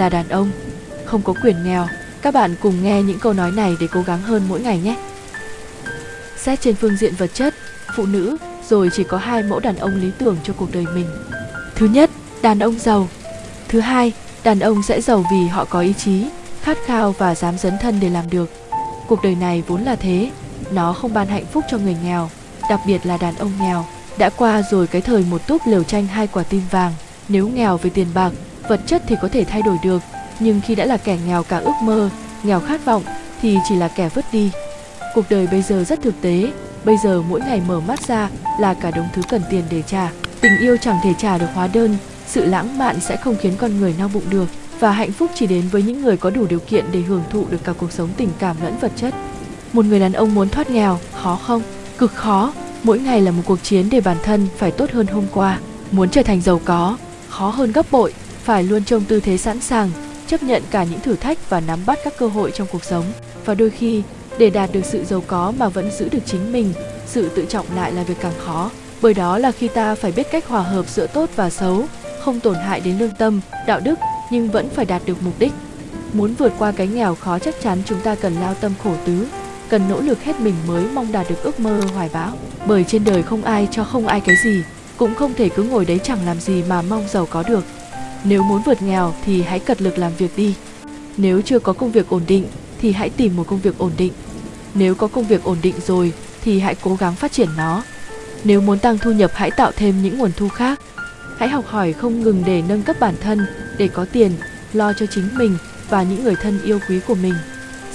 là đàn ông, không có quyền nghèo. Các bạn cùng nghe những câu nói này để cố gắng hơn mỗi ngày nhé. Xét trên phương diện vật chất, phụ nữ rồi chỉ có hai mẫu đàn ông lý tưởng cho cuộc đời mình. Thứ nhất, đàn ông giàu. Thứ hai, đàn ông sẽ giàu vì họ có ý chí, khát khao và dám dấn thân để làm được. Cuộc đời này vốn là thế, nó không ban hạnh phúc cho người nghèo, đặc biệt là đàn ông nghèo. Đã qua rồi cái thời một túp lều tranh hai quả tim vàng, nếu nghèo về tiền bạc, vật chất thì có thể thay đổi được, nhưng khi đã là kẻ nghèo cả ước mơ, nghèo khát vọng thì chỉ là kẻ vứt đi. Cuộc đời bây giờ rất thực tế, bây giờ mỗi ngày mở mắt ra là cả đống thứ cần tiền để trả. Tình yêu chẳng thể trả được hóa đơn, sự lãng mạn sẽ không khiến con người no bụng được và hạnh phúc chỉ đến với những người có đủ điều kiện để hưởng thụ được cả cuộc sống tình cảm lẫn vật chất. Một người đàn ông muốn thoát nghèo, khó không? Cực khó, mỗi ngày là một cuộc chiến để bản thân phải tốt hơn hôm qua. Muốn trở thành giàu có, khó hơn gấp bội, phải luôn trong tư thế sẵn sàng, chấp nhận cả những thử thách và nắm bắt các cơ hội trong cuộc sống. Và đôi khi, để đạt được sự giàu có mà vẫn giữ được chính mình, sự tự trọng lại là việc càng khó. Bởi đó là khi ta phải biết cách hòa hợp giữa tốt và xấu, không tổn hại đến lương tâm, đạo đức nhưng vẫn phải đạt được mục đích. Muốn vượt qua cái nghèo khó chắc chắn chúng ta cần lao tâm khổ tứ, cần nỗ lực hết mình mới mong đạt được ước mơ hoài bão. Bởi trên đời không ai cho không ai cái gì, cũng không thể cứ ngồi đấy chẳng làm gì mà mong giàu có được. Nếu muốn vượt nghèo thì hãy cật lực làm việc đi. Nếu chưa có công việc ổn định thì hãy tìm một công việc ổn định. Nếu có công việc ổn định rồi thì hãy cố gắng phát triển nó. Nếu muốn tăng thu nhập hãy tạo thêm những nguồn thu khác. Hãy học hỏi không ngừng để nâng cấp bản thân, để có tiền, lo cho chính mình và những người thân yêu quý của mình.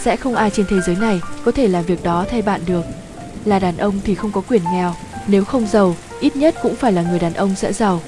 Sẽ không ai trên thế giới này có thể làm việc đó thay bạn được. Là đàn ông thì không có quyền nghèo, nếu không giàu, ít nhất cũng phải là người đàn ông sẽ giàu.